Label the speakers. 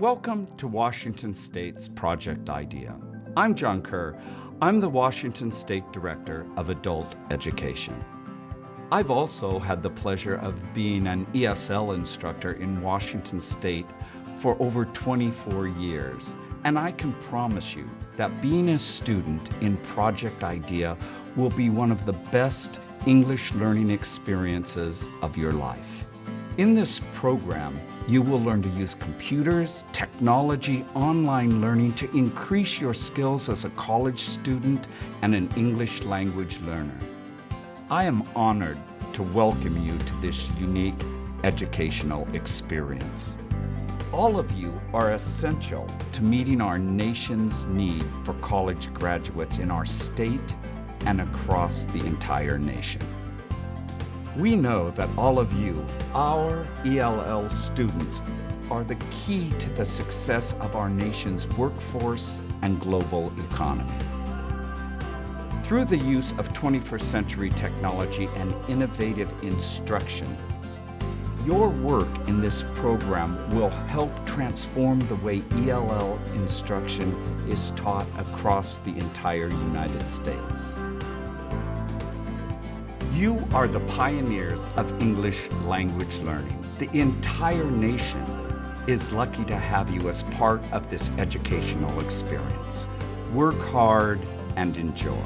Speaker 1: Welcome to Washington State's Project IDEA. I'm John Kerr. I'm the Washington State Director of Adult Education. I've also had the pleasure of being an ESL instructor in Washington State for over 24 years, and I can promise you that being a student in Project IDEA will be one of the best English learning experiences of your life. In this program, you will learn to use computers, technology, online learning to increase your skills as a college student and an English language learner. I am honored to welcome you to this unique educational experience. All of you are essential to meeting our nation's need for college graduates in our state and across the entire nation. We know that all of you, our ELL students, are the key to the success of our nation's workforce and global economy. Through the use of 21st century technology and innovative instruction, your work in this program will help transform the way ELL instruction is taught across the entire United States. You are the pioneers of English language learning. The entire nation is lucky to have you as part of this educational experience. Work hard and enjoy.